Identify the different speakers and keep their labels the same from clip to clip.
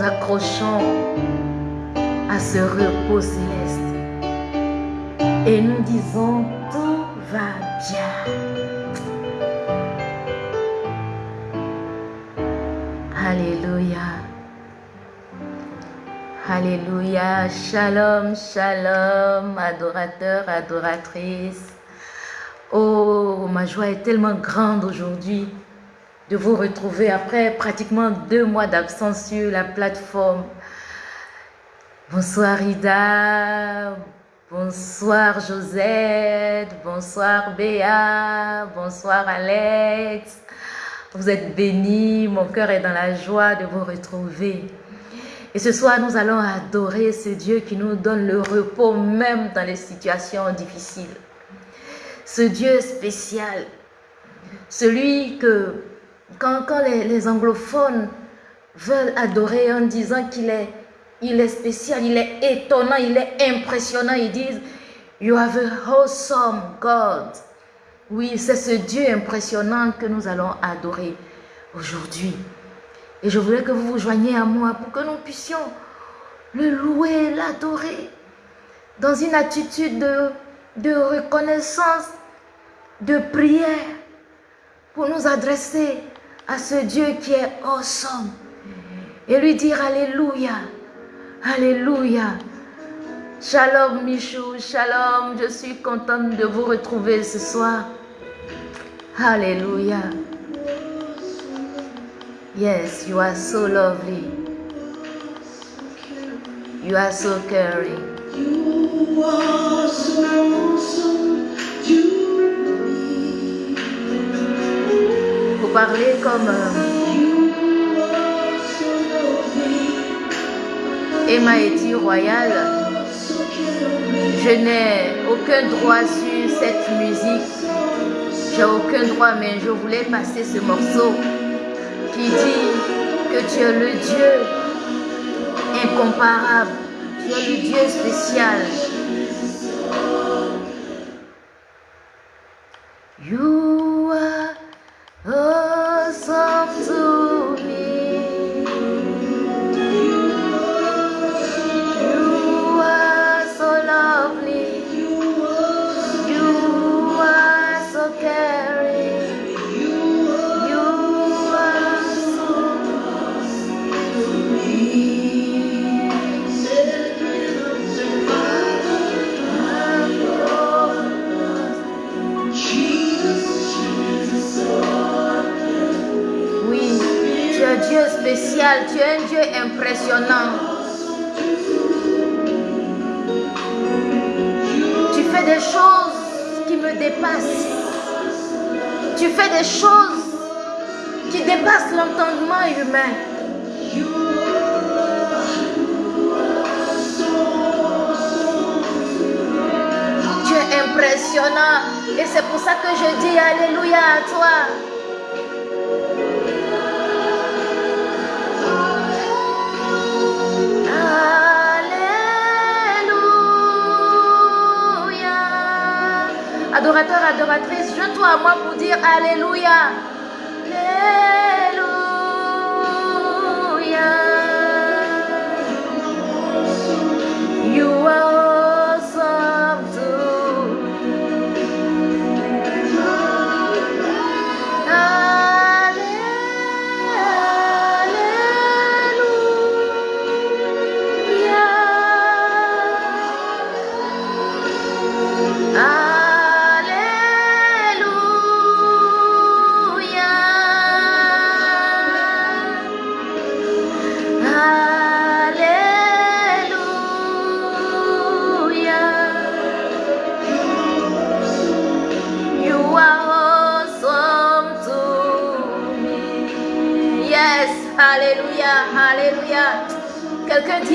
Speaker 1: accrochons à ce repos céleste et nous disons tout va bien. Alléluia. Alléluia. Shalom, shalom, adorateur, adoratrice. Oh, ma joie est tellement grande aujourd'hui de vous retrouver après pratiquement deux mois d'absence sur la plateforme. Bonsoir Ida, bonsoir Josette, bonsoir Béa, bonsoir Alex. Vous êtes bénis, mon cœur est dans la joie de vous retrouver. Et ce soir, nous allons adorer ce Dieu qui nous donne le repos même dans les situations difficiles. Ce Dieu spécial, celui que quand, les, anglophones veulent adorer en disant qu'il est, spécial, il est étonnant, il est impressionnant, ils disent You have a wholesome God. Oui, c'est ce Dieu impressionnant que nous allons adorer aujourd'hui. Et je voulais que vous vous joigniez à moi pour que nous puissions le louer, l'adorer dans une attitude de, de reconnaissance, de prière pour nous adresser à ce Dieu qui est awesome et lui dire Alléluia, Alléluia. Shalom Michou, shalom, je suis contente de vous retrouver ce soir. Alléluia. Yes, you are so lovely. You are so caring. You are so parler comme euh, Emma Eti Royal. Je n'ai aucun droit sur cette musique. J'ai aucun droit, mais je voulais passer ce morceau qui dit que tu es le Dieu incomparable. Tu es le Dieu spécial. Pour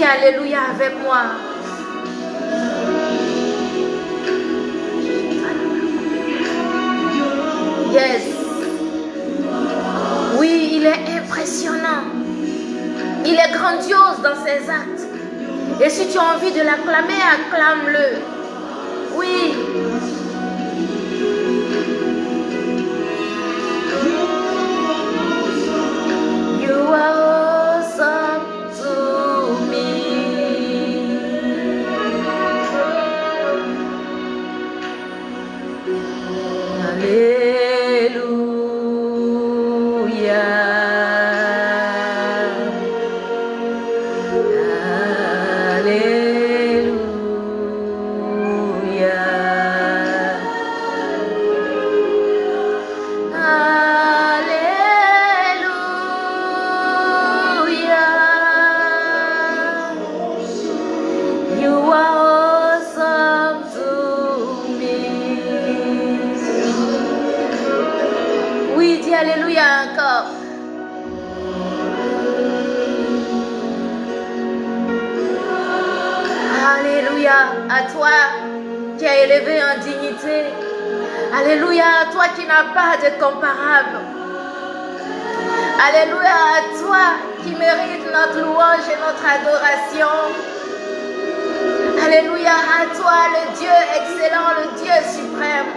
Speaker 1: Alléluia. Avec moi. Yes. Oui, il est impressionnant. Il est grandiose dans ses actes. Et si tu as envie de l'acclamer, acclame-le. Pas de comparable. Alléluia à toi qui mérite notre louange et notre adoration. Alléluia à toi, le Dieu excellent, le Dieu suprême.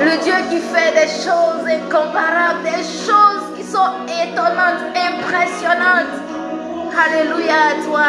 Speaker 1: Le Dieu qui fait des choses incomparables, des choses qui sont étonnantes, impressionnantes. Alléluia à toi.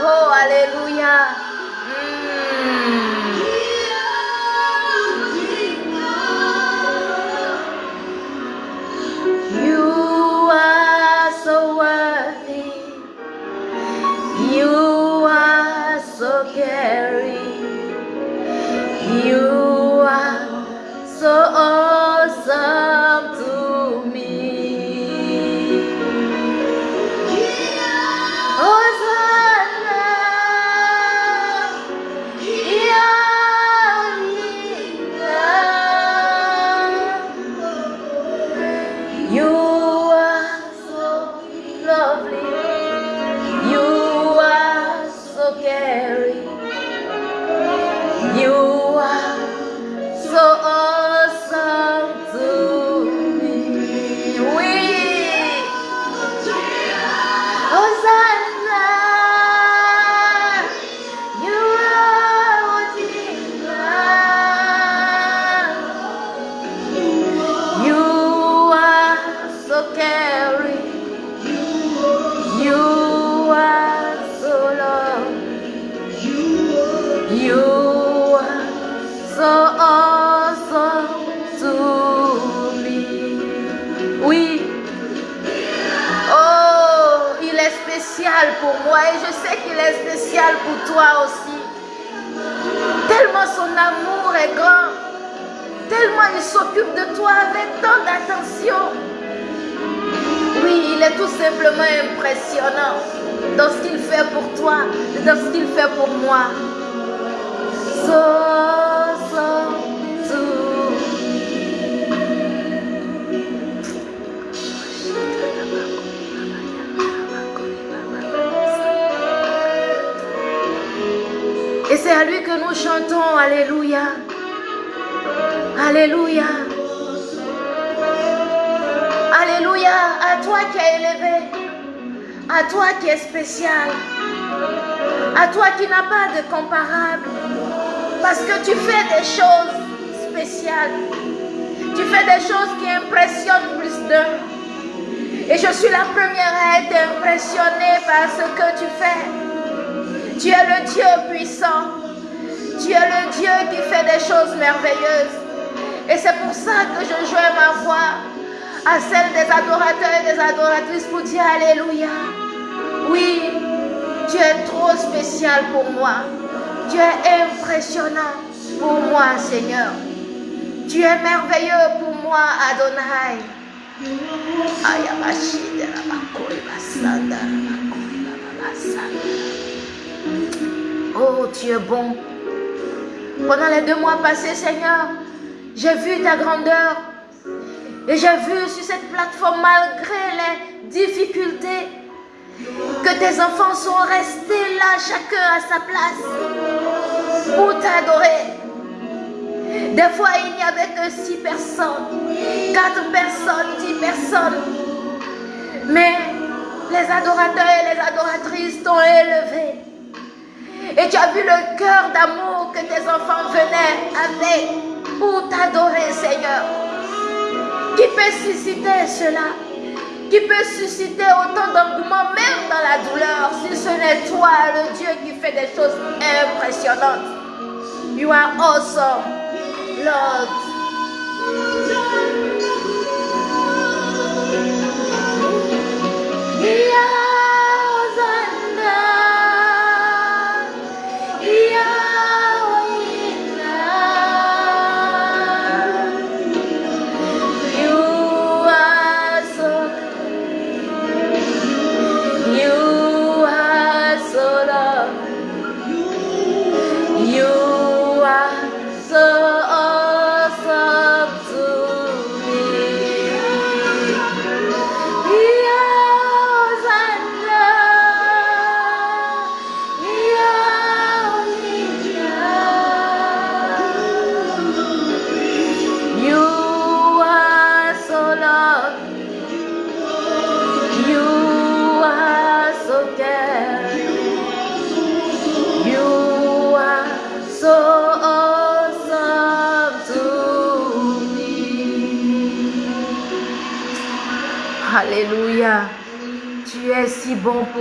Speaker 1: Oh, Alléluia. Hmm. You are so worthy. You are so caring. You are so awesome Oh, tu es bon. Pendant les deux mois passés, Seigneur, j'ai vu ta grandeur. Et j'ai vu sur cette plateforme, malgré les difficultés, que tes enfants sont restés là, chacun à sa place, pour t'adorer. Des fois, il n'y avait que six personnes, quatre personnes, dix personnes. Mais les adorateurs et les adoratrices t'ont élevé. Et tu as vu le cœur d'amour que tes enfants venaient avec pour t'adorer, Seigneur. Qui peut susciter cela? Qui peut susciter autant d'engouement, même dans la douleur, si ce n'est toi, le Dieu qui fait des choses impressionnantes? You are awesome, Lord. Alléluia.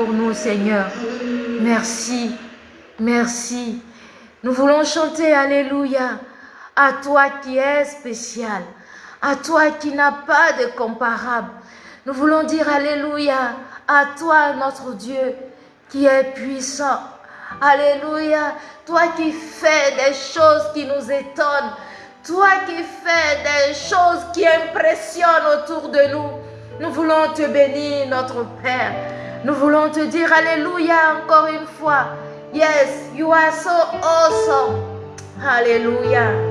Speaker 1: Nous, Seigneur. Merci. Merci. Nous voulons chanter Alléluia à toi qui es spécial, à toi qui n'as pas de comparable. Nous voulons dire Alléluia à toi, notre Dieu, qui est puissant. Alléluia, toi qui fais des choses qui nous étonnent, toi qui fais des choses qui impressionnent autour de nous. Nous voulons te bénir, notre Père. Nous voulons te dire Alléluia encore une fois. Yes, you are so awesome. Alléluia.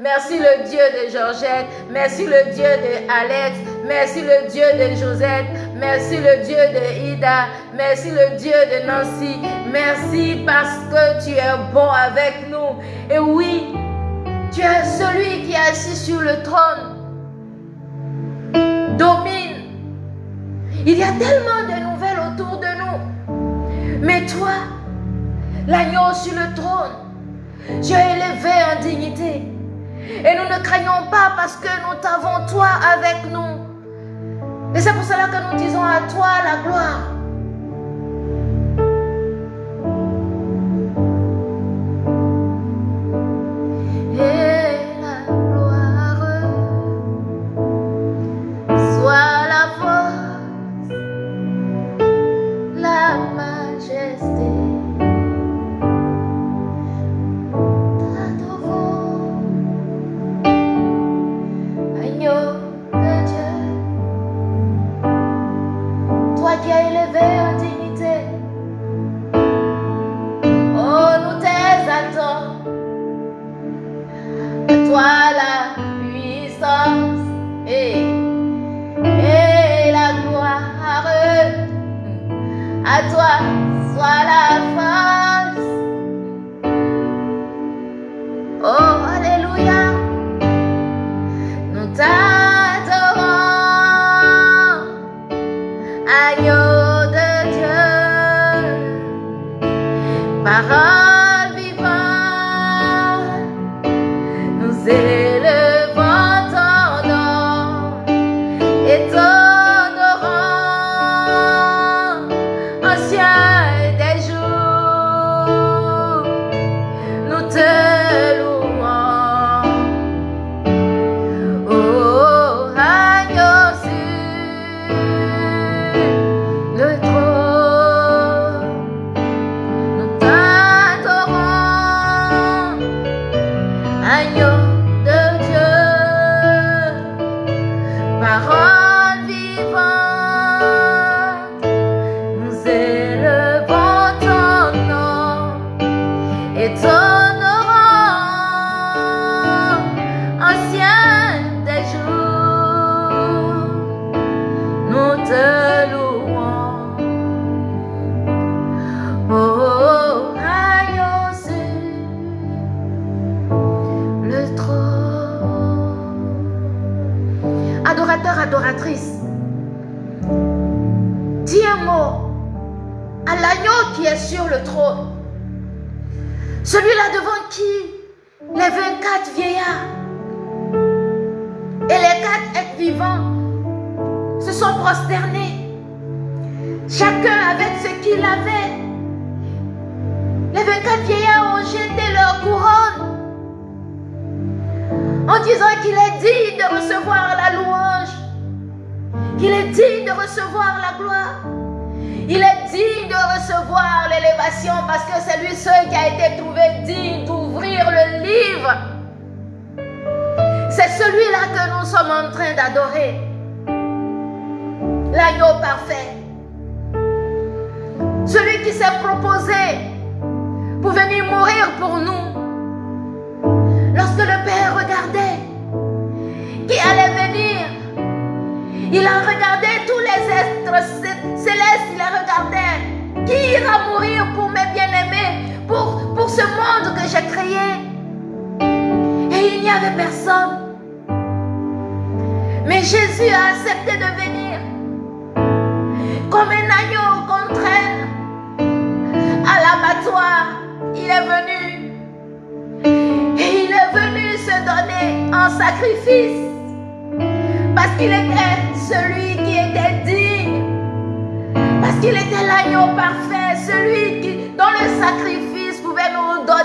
Speaker 1: Merci le Dieu de Georgette, merci le Dieu de Alex, merci le Dieu de Josette, merci le Dieu de Ida, merci le Dieu de Nancy, merci parce que tu es bon avec nous. Et oui, tu es celui qui est assis sur le trône. Domine. Il y a tellement de nouvelles autour de nous. Mais toi, l'agneau sur le trône, tu es élevé en dignité. Et nous ne craignons pas parce que nous t'avons toi avec nous. Et c'est pour cela que nous disons à toi la gloire.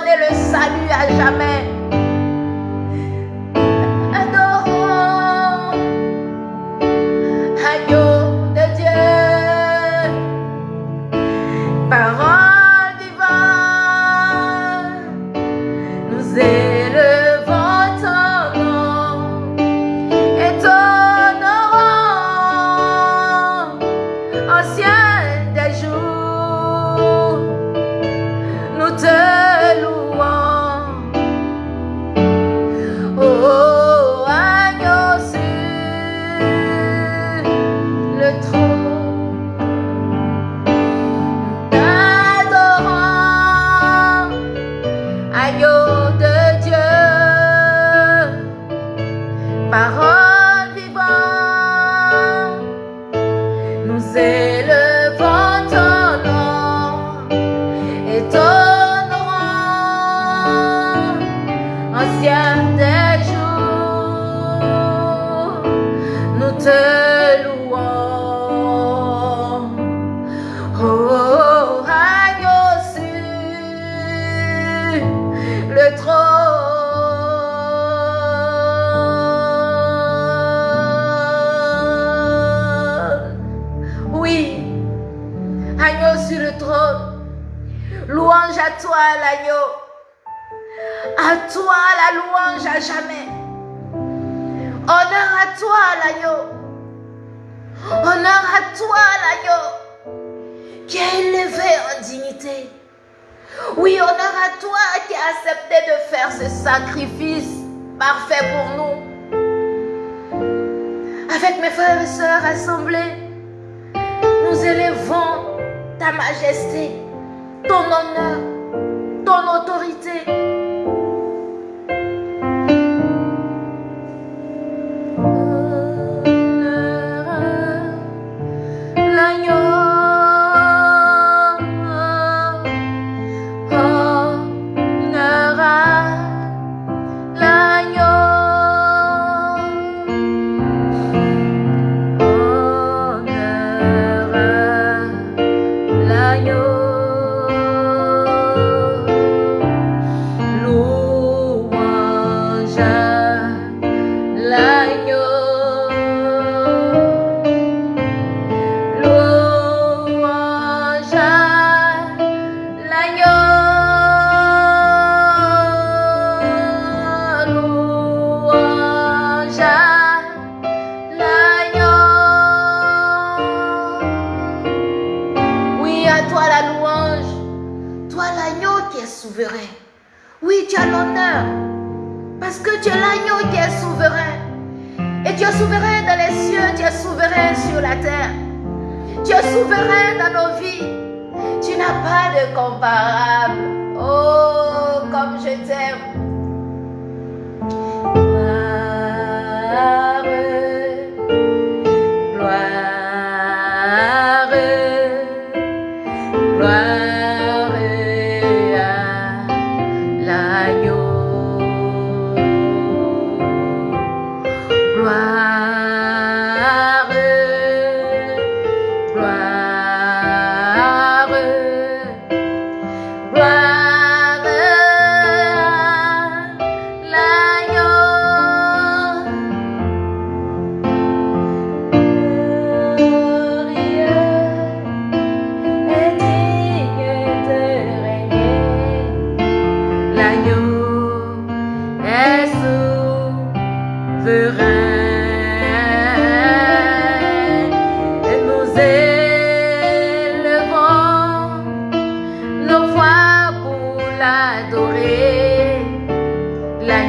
Speaker 1: Le salut à jamais.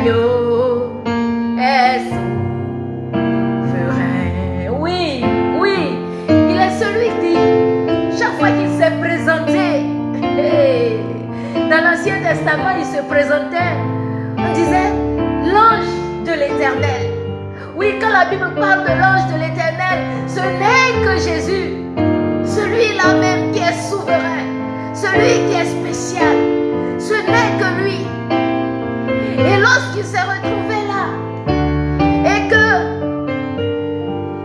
Speaker 1: est souverain. Oui, oui, il est celui qui, chaque fois qu'il s'est présenté, dans l'Ancien Testament, il se présentait, on disait l'ange de l'éternel. Oui, quand la Bible parle de l'ange de l'éternel, ce n'est que Jésus, celui-là même qui est souverain, celui qui est spécial. Lorsqu'il s'est retrouvé là, et que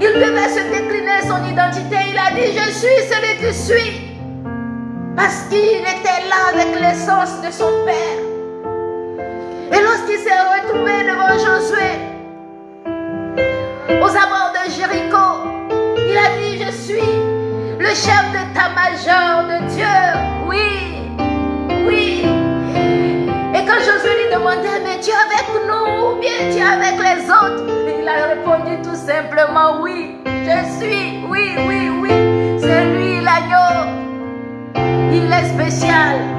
Speaker 1: il devait se décliner son identité, il a dit, je suis celui que je suis. Parce qu'il était là avec l'essence de son Père. Et lorsqu'il s'est retrouvé devant Josué, aux abords de Jéricho, il a dit, je suis le chef d'état-major de Dieu. Oui. Demandait, mais tu es avec nous ou bien tu es avec les autres? Il a répondu tout simplement, oui, je suis, oui, oui, oui. C'est lui l'agneau. Il est spécial.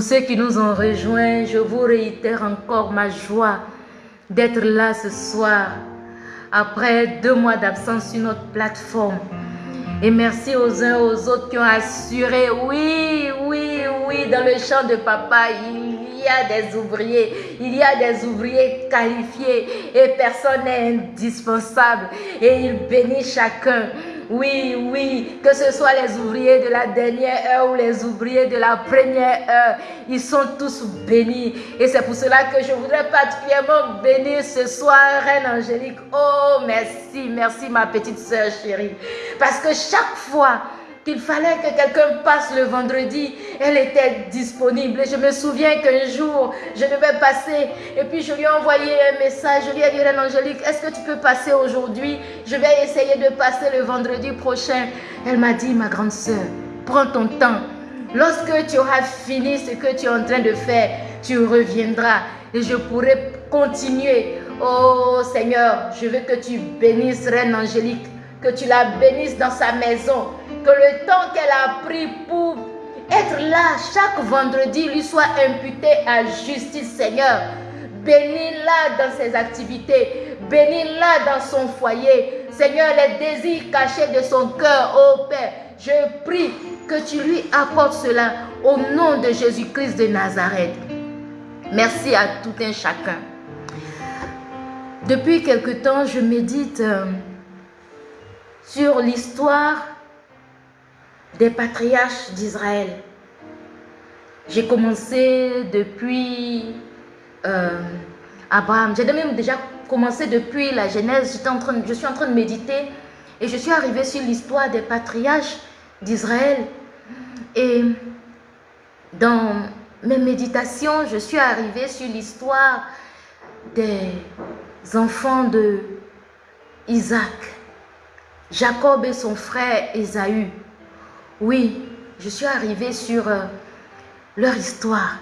Speaker 1: ceux qui nous ont rejoints, je vous réitère encore ma joie d'être là ce soir après deux mois d'absence sur notre plateforme. Et merci aux uns aux autres qui ont assuré, oui, oui, oui, dans le champ de papa, il y a des ouvriers, il y a des ouvriers qualifiés et personne n'est indispensable. Et il bénit chacun. Oui, oui, que ce soit les ouvriers de la dernière heure ou les ouvriers de la première heure, ils sont tous bénis. Et c'est pour cela que je voudrais particulièrement bénir ce soir, Reine Angélique. Oh, merci, merci ma petite soeur chérie. Parce que chaque fois qu'il fallait que quelqu'un passe le vendredi, elle était disponible. Et je me souviens qu'un jour, je devais passer et puis je lui ai envoyé un message. Je lui ai dit, Reine Angélique, est-ce que tu peux passer aujourd'hui? Je vais essayer de passer le vendredi prochain. Elle m'a dit, ma grande soeur, prends ton temps. Lorsque tu auras fini ce que tu es en train de faire, tu reviendras et je pourrai continuer. Oh Seigneur, je veux que tu bénisses Reine Angélique, que tu la bénisses dans sa maison, que le temps qu'elle a pris pour être là chaque vendredi lui soit imputé à justice, Seigneur. Bénis-la dans ses activités. Bénis-la dans son foyer. Seigneur, les désirs cachés de son cœur, ô Père, je prie que tu lui apportes cela au nom de Jésus-Christ de Nazareth. Merci à tout un chacun. Depuis quelque temps, je médite euh, sur l'histoire des patriarches d'Israël. J'ai commencé depuis euh, Abraham. J'ai même déjà commencé depuis la Genèse. Je suis en train de méditer et je suis arrivée sur l'histoire des patriarches d'Israël. Et dans mes méditations, je suis arrivée sur l'histoire des enfants de Isaac, Jacob et son frère Ésaü. Oui, je suis arrivée sur euh, leur histoire.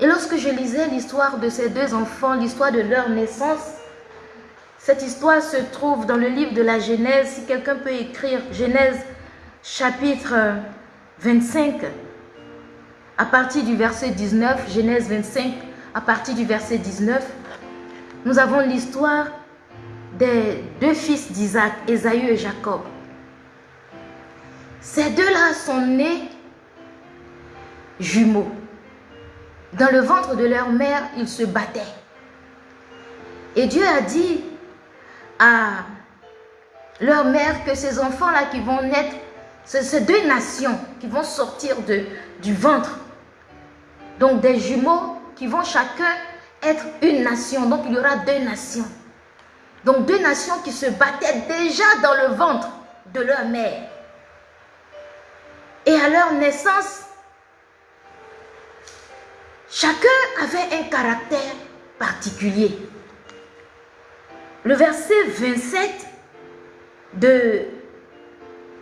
Speaker 1: Et lorsque je lisais l'histoire de ces deux enfants, l'histoire de leur naissance, cette histoire se trouve dans le livre de la Genèse. Si quelqu'un peut écrire Genèse chapitre 25, à partir du verset 19, Genèse 25, à partir du verset 19, nous avons l'histoire des deux fils d'Isaac, Ésaü et Jacob. Ces deux-là sont nés jumeaux. Dans le ventre de leur mère, ils se battaient. Et Dieu a dit à leur mère que ces enfants-là qui vont naître, ces deux nations qui vont sortir du ventre. Donc des jumeaux qui vont chacun être une nation. Donc il y aura deux nations. Donc deux nations qui se battaient déjà dans le ventre de leur mère. Et à leur naissance, chacun avait un caractère particulier. Le verset 27 de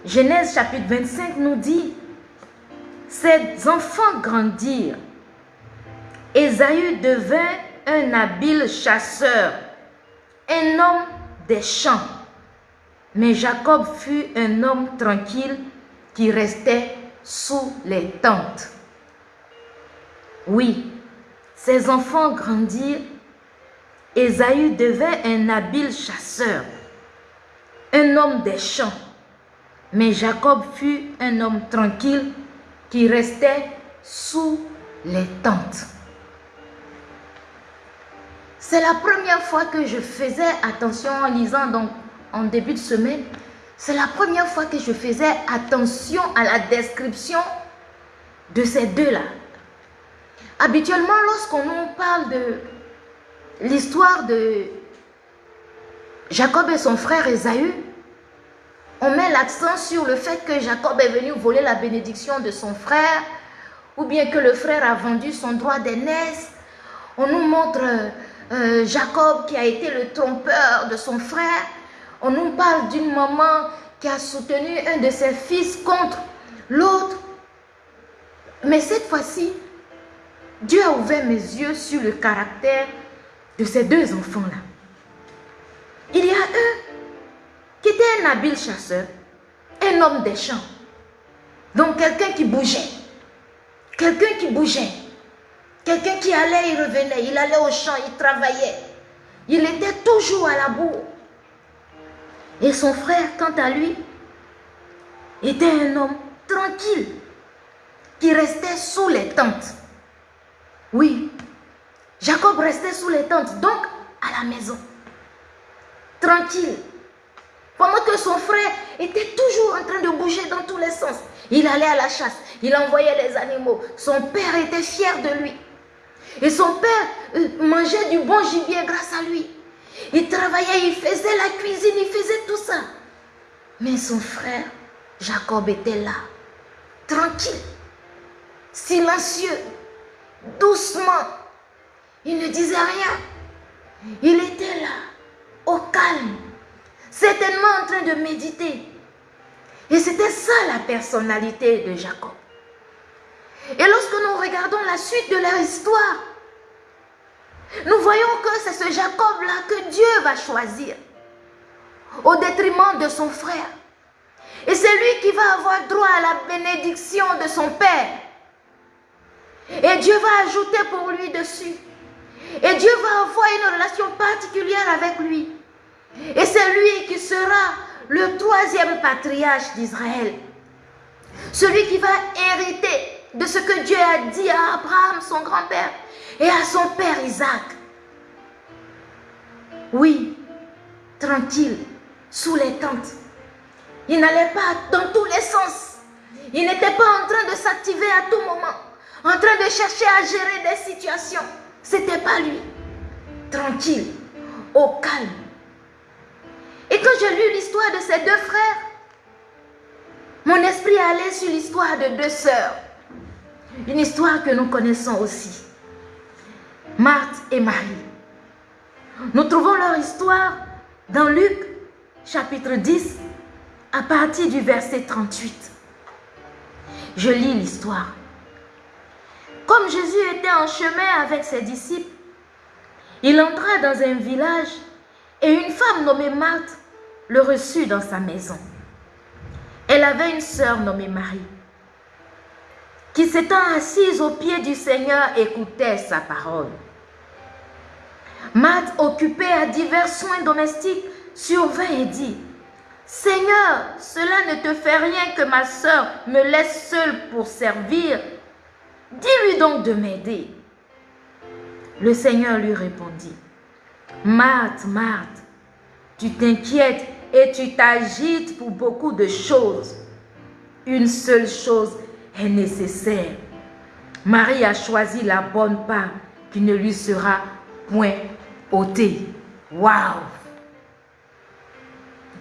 Speaker 1: Genèse chapitre 25 nous dit, ces enfants grandirent. Ésaü devint un habile chasseur, un homme des champs. Mais Jacob fut un homme tranquille qui restait sous les tentes. Oui, ses enfants grandirent. Ésaü devint un habile chasseur, un homme des champs. Mais Jacob fut un homme tranquille qui restait sous les tentes. C'est la première fois que je faisais attention en lisant donc en début de semaine. C'est la première fois que je faisais attention à la description de ces deux-là. Habituellement, lorsqu'on nous parle de l'histoire de Jacob et son frère Esaü, on met l'accent sur le fait que Jacob est venu voler la bénédiction de son frère, ou bien que le frère a vendu son droit d'aînesse. On nous montre euh, Jacob qui a été le trompeur de son frère. On nous parle d'une maman qui a soutenu un de ses fils contre l'autre. Mais cette fois-ci, Dieu a ouvert mes yeux sur le caractère de ces deux enfants-là. Il y a un qui était un habile chasseur, un homme des champs. Donc quelqu'un qui bougeait. Quelqu'un qui bougeait. Quelqu'un qui allait, il revenait, il allait au champ, il travaillait. Il était toujours à la boue. Et son frère, quant à lui, était un homme tranquille, qui restait sous les tentes. Oui, Jacob restait sous les tentes, donc à la maison, tranquille. Pendant que son frère était toujours en train de bouger dans tous les sens. Il allait à la chasse, il envoyait les animaux. Son père était fier de lui. Et son père euh, mangeait du bon gibier grâce à lui. Il travaillait, il faisait la cuisine, il faisait tout ça. Mais son frère, Jacob, était là, tranquille, silencieux, doucement. Il ne disait rien. Il était là, au calme, certainement en train de méditer. Et c'était ça la personnalité de Jacob. Et lorsque nous regardons la suite de leur histoire, nous voyons que c'est ce Jacob-là que Dieu va choisir au détriment de son frère. Et c'est lui qui va avoir droit à la bénédiction de son Père. Et Dieu va ajouter pour lui dessus. Et Dieu va avoir une relation particulière avec lui. Et c'est lui qui sera le troisième patriarche d'Israël. Celui qui va hériter de ce que Dieu a dit à Abraham, son grand-père, et à son père Isaac. Oui, tranquille, sous les tentes. Il n'allait pas dans tous les sens. Il n'était pas en train de s'activer à tout moment, en train de chercher à gérer des situations. C'était pas lui. Tranquille, au calme. Et quand j'ai lu l'histoire de ces deux frères, mon esprit allait sur l'histoire de deux sœurs. Une histoire que nous connaissons aussi. Marthe et Marie. Nous trouvons leur histoire dans Luc chapitre 10 à partir du verset 38. Je lis l'histoire. Comme Jésus était en chemin avec ses disciples, il entra dans un village et une femme nommée Marthe le reçut dans sa maison. Elle avait une sœur nommée Marie, qui s'étant assise au pied du Seigneur écoutait sa parole. Marthe, occupée à divers soins domestiques, survint et dit, Seigneur, cela ne te fait rien que ma sœur me laisse seule pour servir. Dis-lui donc de m'aider. Le Seigneur lui répondit, Marthe, Marthe, tu t'inquiètes et tu t'agites pour beaucoup de choses. Une seule chose est nécessaire. Marie a choisi la bonne part qui ne lui sera point ôtée. Waouh!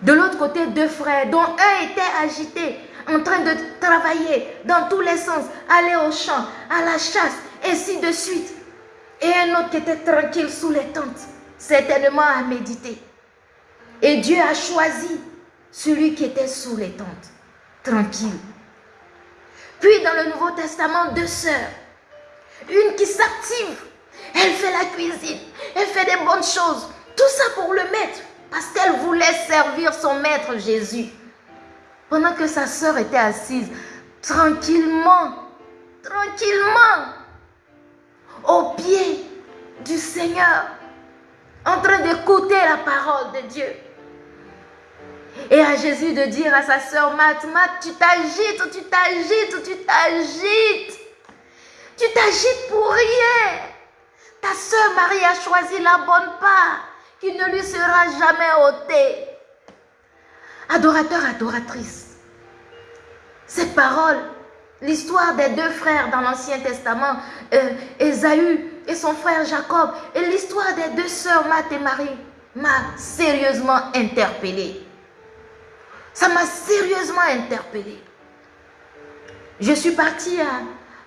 Speaker 1: De l'autre côté, deux frères, dont un était agité, en train de travailler dans tous les sens, aller au champ, à la chasse, ainsi de suite. Et un autre qui était tranquille sous les tentes, certainement à méditer. Et Dieu a choisi celui qui était sous les tentes, tranquille. Puis dans le Nouveau Testament, deux sœurs. Une qui s'active, elle fait la cuisine, elle fait des bonnes choses. Tout ça pour le maître, parce qu'elle voulait servir son maître Jésus. Pendant que sa sœur était assise, tranquillement, tranquillement, au pied du Seigneur, en train d'écouter la parole de Dieu. Et à Jésus de dire à sa sœur Mat, Mat, tu t'agites, tu t'agites, tu t'agites? Tu t'agites pour rien. Ta sœur Marie a choisi la bonne part qui ne lui sera jamais ôtée. Adorateur, adoratrice. Cette parole, l'histoire des deux frères dans l'Ancien Testament, euh, Ésaü et son frère Jacob, et l'histoire des deux sœurs Mat et Marie, m'a sérieusement interpellée. Ça m'a sérieusement interpellée. Je suis partie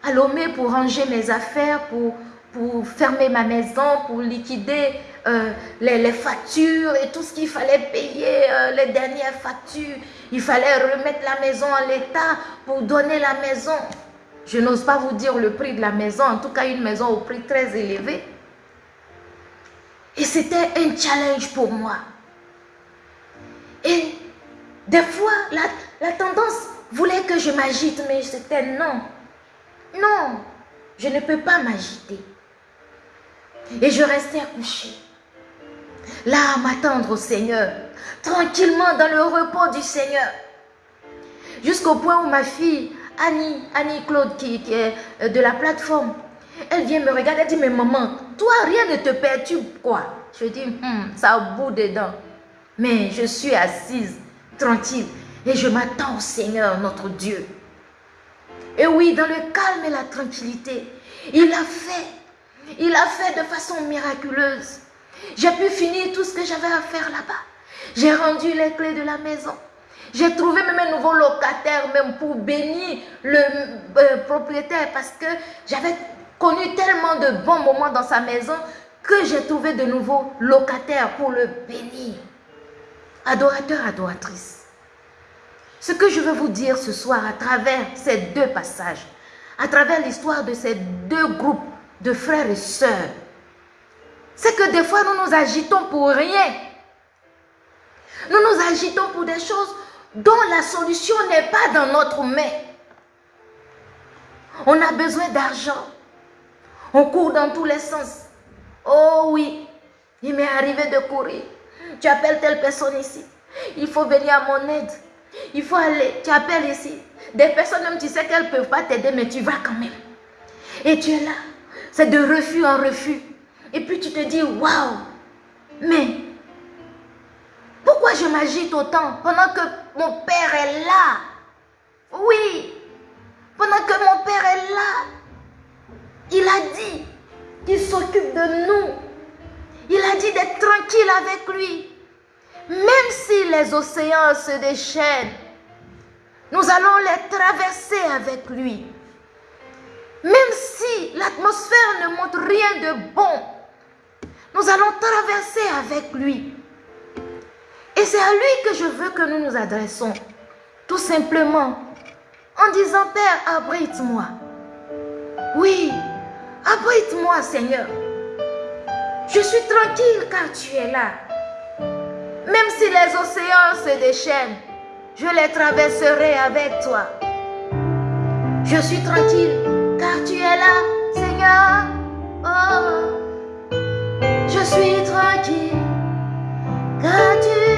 Speaker 1: à, Lomé pour ranger mes affaires, pour, pour fermer ma maison, pour liquider euh, les, factures et tout ce qu'il fallait payer, euh, les dernières factures. Il fallait remettre la maison en l'état pour donner la maison. Je n'ose pas vous dire le prix de la maison, en tout cas une maison au prix très élevé. Et c'était un challenge pour moi. Et des fois, la, tendance voulait que je m'agite, mais c'était non. Non, je ne peux pas m'agiter. Et je restais accouchée. Là, à m'attendre au Seigneur, tranquillement dans le repos du Seigneur. Jusqu'au point où ma fille, Annie, Annie Claude, qui, est euh, de la plateforme, elle vient me regarder, elle dit, mais maman, toi, rien ne te perturbe, quoi Je dis, hmm, ça bout dedans. Mais je suis assise tranquille. Et je m'attends au Seigneur, notre Dieu. Et oui, dans le calme et la tranquillité, il a fait. Il a fait de façon miraculeuse. J'ai pu finir tout ce que j'avais à faire là-bas. J'ai rendu les clés de la maison. J'ai trouvé même un nouveau locataire, même pour bénir le euh, propriétaire, parce que j'avais connu tellement de bons moments dans sa maison que j'ai trouvé de nouveaux locataires pour le bénir. Adorateur, adoratrice, ce que je veux vous dire ce soir à travers ces deux passages, à travers l'histoire de ces deux groupes de frères et sœurs, c'est que des fois nous nous agitons pour rien. Nous nous agitons pour des choses dont la solution n'est pas dans notre main. On a besoin d'argent. On court dans tous les sens. Oh oui, il m'est arrivé de courir. Tu appelles telle personne ici. Il faut venir à mon aide. Il faut aller. Tu appelles ici. Des personnes, même tu sais qu'elles ne peuvent pas t'aider, mais tu vas quand même. Et tu es là. C'est de refus en refus. Et puis tu te dis, waouh, mais pourquoi je m'agite autant pendant que mon père est là? Oui, pendant que mon père est là, il a dit qu'il s'occupe de nous. Il a dit d'être tranquille avec lui. Même si les océans se déchaînent, nous allons les traverser avec lui. Même si l'atmosphère ne montre rien de bon, nous allons traverser avec lui. Et c'est à lui que je veux que nous nous adressons. Tout simplement en disant, Père, abrite-moi. Oui, abrite-moi, Seigneur. Je suis tranquille car tu es là. Même si les océans se déchaînent, je les traverserai avec toi. Je suis tranquille car tu es là, Seigneur. Oh, je suis tranquille car tu es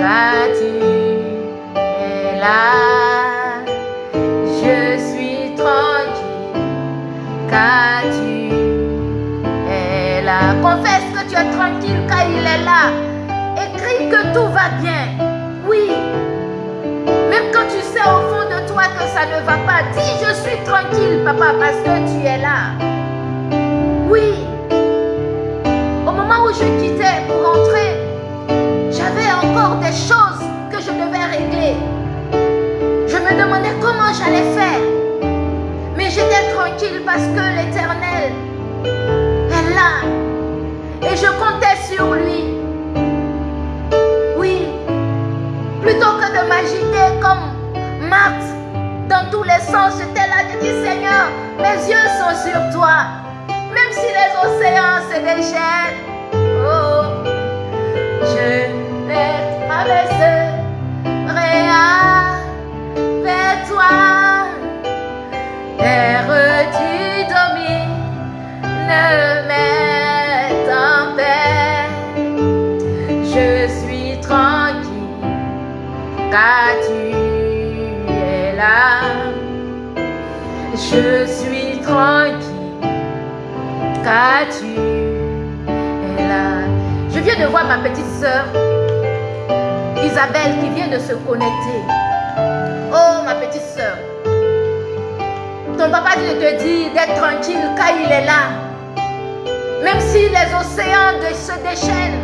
Speaker 1: car tu es là. Je suis tranquille car tu es là. Confesse que tu es tranquille car il est là. Écris que tout va bien. Oui. Même quand tu sais au fond de toi que ça ne va pas, dis je suis tranquille, papa, parce que tu es là. Oui. Au moment où je quittais pour rentrer, choses que je devais régler. Je me demandais comment j'allais faire. Mais j'étais tranquille parce que l'éternel est là. Et je comptais sur lui. Oui. Plutôt que de m'agiter comme Marthe dans tous les sens, j'étais là, je dis Seigneur, mes yeux sont sur toi. Même si les océans se déchaînent, oh, je les traverserai avec toi. Terre, tu domines mes tempêtes. Je suis tranquille car tu es là. Je suis tranquille, car tu es là. Je viens de voir ma petite soeur Isabelle qui vient de se connecter. Oh, ma petite soeur. Ton papa te dire d'être tranquille car il est là. Même si les océans se déchaînent,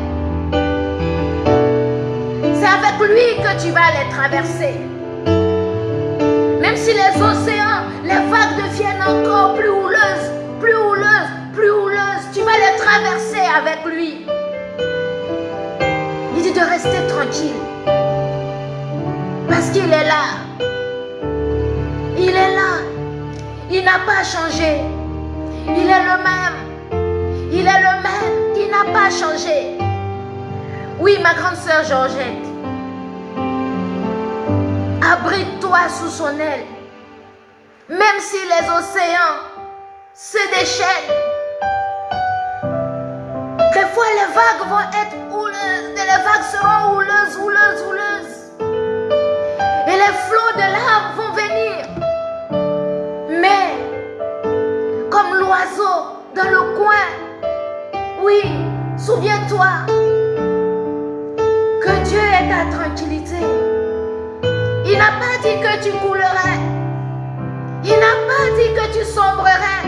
Speaker 1: c'est avec lui que tu vas les traverser. Même si les océans, les vagues deviennent encore plus houleuses, plus houleuses, plus houleuses, tu vas les traverser avec lui. Il dit de rester tranquille. Parce qu'il est là. Il est là. Il n'a pas changé. Il est le même. Il est le même. Il n'a pas changé. Oui, ma grande sœur Georgette. Abrite-toi sous son aile. Même si les océans se déchaînent. Des fois, les vagues vont être houleuses. Les vagues seront houleuses, houleuses, houleuses. Les flots de larmes vont venir. Mais, comme l'oiseau dans le coin, oui, souviens-toi que Dieu est ta tranquillité. Il n'a pas dit que tu coulerais. Il n'a pas dit que tu sombrerais.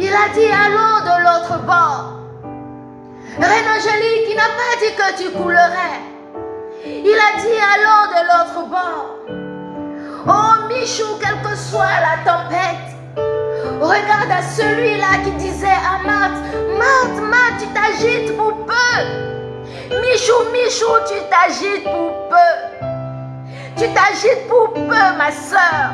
Speaker 1: Il a dit allons de l'autre bord. Reine Angélique, il n'a pas dit que tu coulerais. Il a dit allons de l'autre bord. Oh Michou, quelle que soit la tempête, regarde à celui-là qui disait à Marthe, Marthe, Marthe, tu t'agites pour peu. Michou, Michou, tu t'agites pour peu. Tu t'agites pour peu, ma soeur.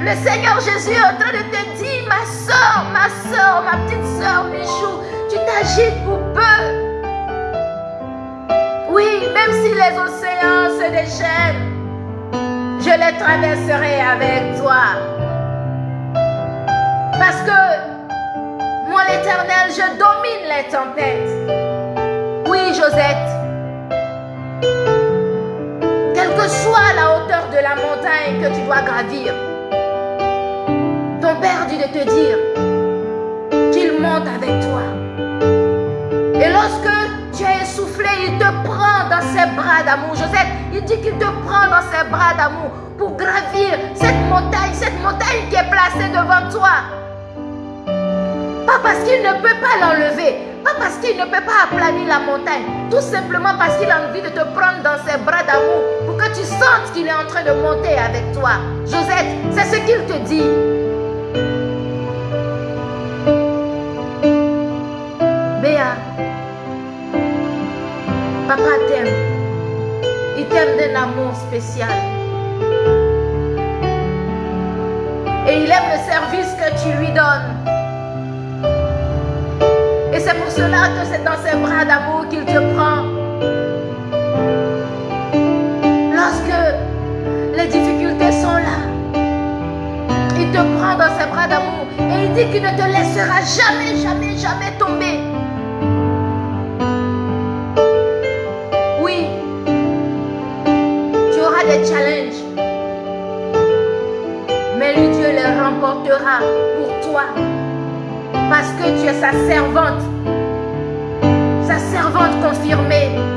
Speaker 1: Le Seigneur Jésus est en train de te dire, ma soeur, ma soeur, ma petite soeur Michou, tu t'agites pour peu. Oui, même si les océans se déchaînent, je les traverserai avec toi. Parce que moi, l'éternel, je domine les tempêtes. Oui, Josette. Quelle que soit la hauteur de la montagne que tu dois gravir, ton Père dit de te dire qu'il monte avec toi. Et lorsque tu es essoufflé, il te prend dans ses bras d'amour. Joseph, il dit qu'il te prend dans ses bras d'amour pour gravir cette montagne, cette montagne qui est placée devant toi. Pas parce qu'il ne peut pas l'enlever, pas parce qu'il ne peut pas aplanir la montagne, tout simplement parce qu'il a envie de te prendre dans ses bras d'amour pour que tu sentes qu'il est en train de monter avec toi. Josette, c'est ce qu'il te dit. Papa t'aime. Il t'aime d'un amour spécial. Et il aime le service que tu lui donnes. Et c'est pour cela que c'est dans ses bras d'amour qu'il te prend. Lorsque les difficultés sont là, il te prend dans ses bras d'amour et il dit qu'il ne te laissera jamais, jamais, jamais tomber. Mais lui Dieu les remportera pour toi. Parce que tu es sa servante, sa servante confirmée.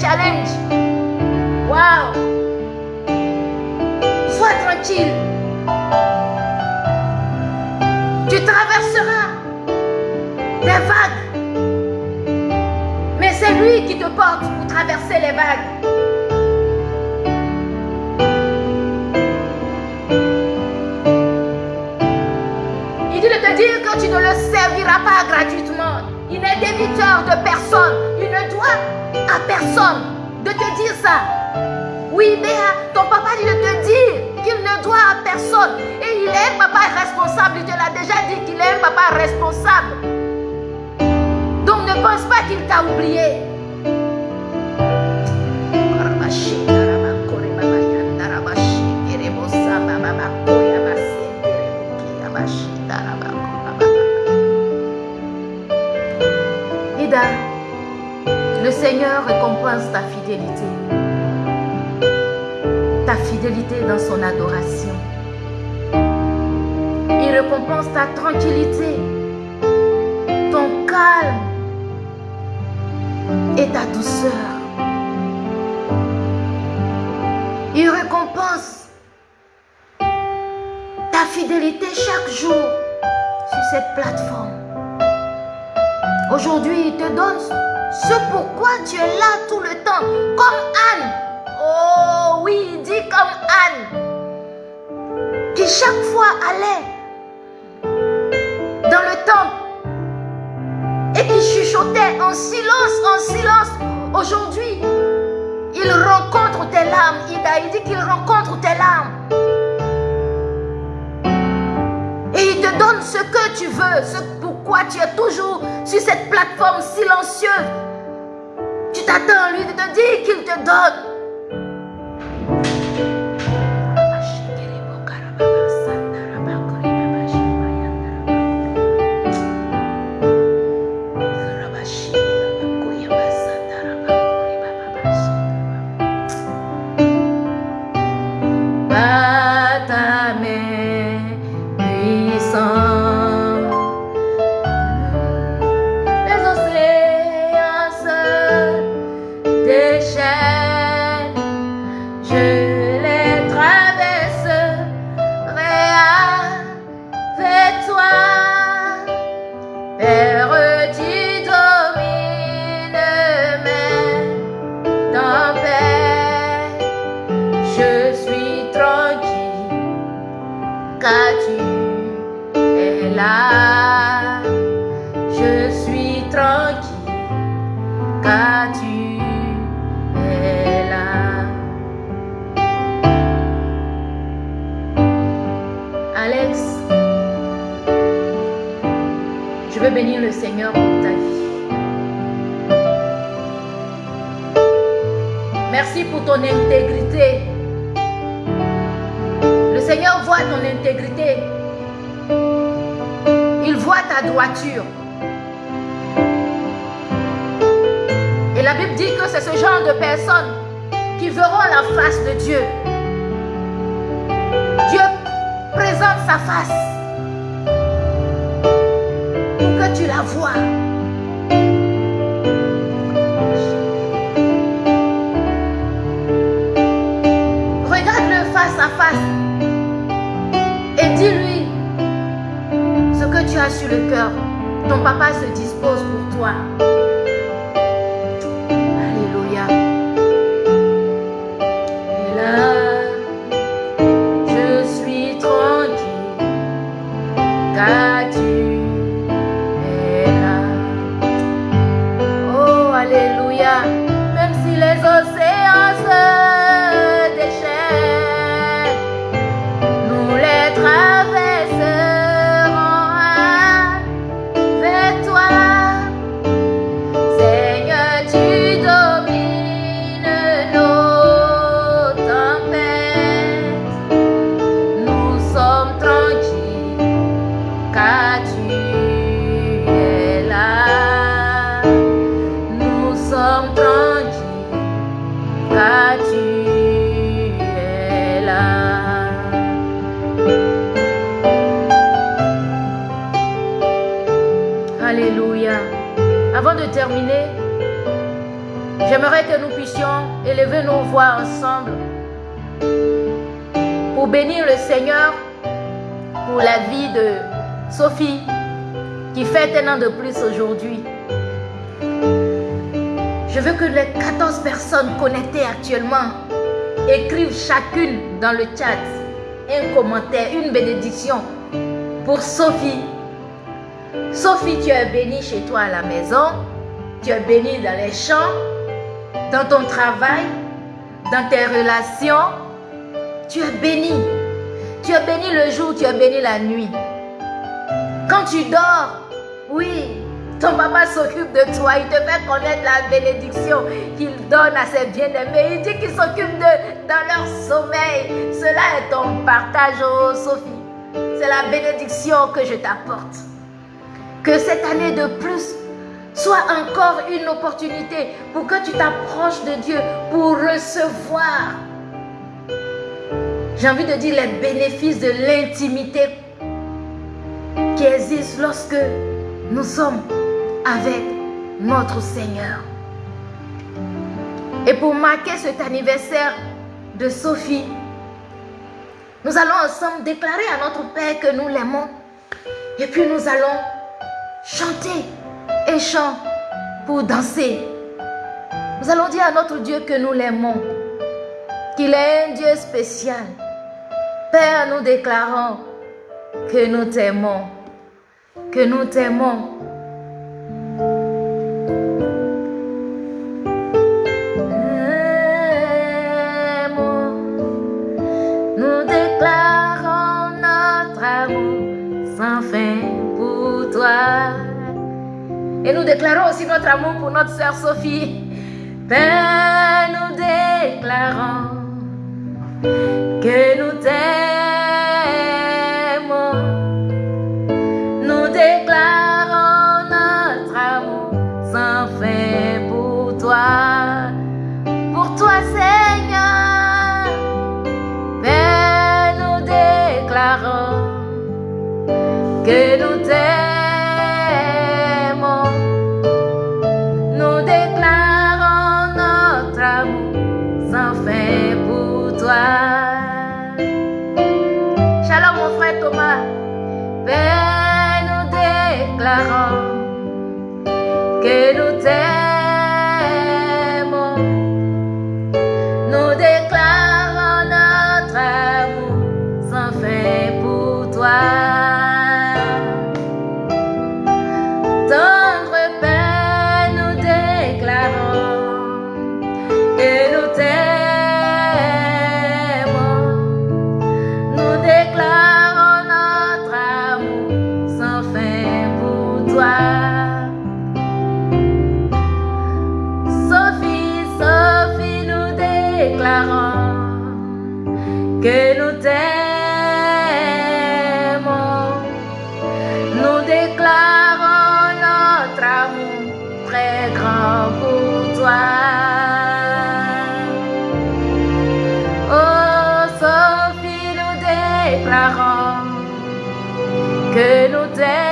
Speaker 1: challenge. Wow. Sois tranquille. Tu traverseras des vagues. Mais c'est lui qui te porte pour traverser les vagues. Il dit de te dire que tu ne le serviras pas gratuitement. Il n'est débiteur de personne. Il ne doit à personne de te dire ça. Oui, Béa, ton papa dit de te dire qu'il ne doit à personne. Et il est un papa responsable. Il te l'a déjà dit qu'il est un papa responsable. Donc ne pense pas qu'il t'a oublié. Seigneur récompense ta fidélité. Ta fidélité dans son adoration. Il récompense ta tranquillité, ton calme et ta douceur. Il récompense ta fidélité chaque jour sur cette plateforme. Aujourd'hui, il te donne ce pourquoi tu es là tout le temps, comme Anne. Oh oui, il dit comme Anne, qui chaque fois allait dans le temple et qui chuchotait en silence, en silence. Aujourd'hui, il rencontre tes larmes. Ida, il dit qu'il rencontre tes larmes. Et il te donne ce que tu veux, ce pourquoi tu es toujours sur cette plateforme silencieuse. À lui de te dire qu'il te donne.
Speaker 2: Dans le chat un commentaire, une bénédiction pour Sophie
Speaker 1: Sophie, tu es bénie chez toi à la maison. Tu es bénie dans les champs, dans ton travail, dans tes relations. Tu es bénie. Tu es bénie le jour, tu es bénie la nuit. Quand tu dors, ton papa s'occupe de toi. Il te fait connaître la bénédiction qu'il donne à ses bien-aimés. Il dit qu'il s'occupe de dans leur sommeil. Cela est ton partage, oh Sophie. C'est la bénédiction que je t'apporte. Que cette année de plus soit encore une opportunité pour que tu t'approches de Dieu, pour recevoir. J'ai envie de dire les bénéfices de l'intimité qui existe lorsque nous sommes avec notre Seigneur. Et pour marquer cet anniversaire de Sophie, nous allons ensemble déclarer à notre Père que nous l'aimons. Et puis nous allons chanter et chanter pour danser. Nous allons dire à notre Dieu que nous l'aimons, qu'il est un Dieu spécial. Père, nous déclarons que nous t'aimons, que nous t'aimons déclarons aussi notre amour pour notre sœur Sophie. Père, nous déclarons que nous t'aimons. On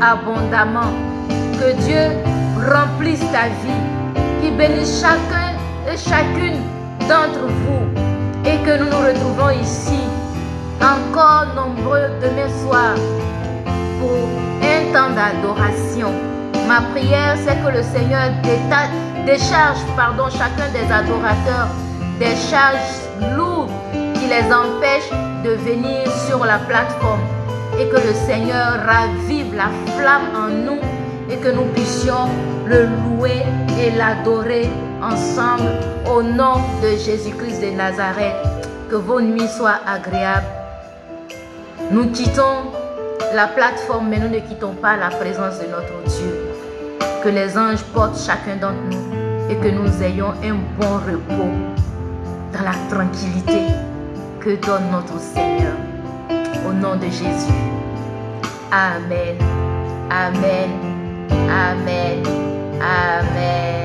Speaker 1: abondamment. Que Dieu remplisse ta vie. Qu'il bénisse chacun et chacune d'entre vous. Et que nous nous retrouvons ici, encore nombreux demain soir, pour un temps d'adoration. Ma prière, c'est que le Seigneur décharge pardon, chacun des adorateurs des charges lourdes qui les empêchent de venir sur la plateforme et que le Seigneur ravive la flamme en nous et que nous puissions le louer et l'adorer ensemble au nom de Jésus-Christ de Nazareth. Que vos nuits soient agréables. Nous quittons la plateforme, mais nous ne quittons pas la présence de notre Dieu. Que les anges portent chacun d'entre nous et que nous ayons un bon repos dans la tranquillité que donne notre Seigneur. Au nom de Jésus. Amen. Amen. Amen. Amen.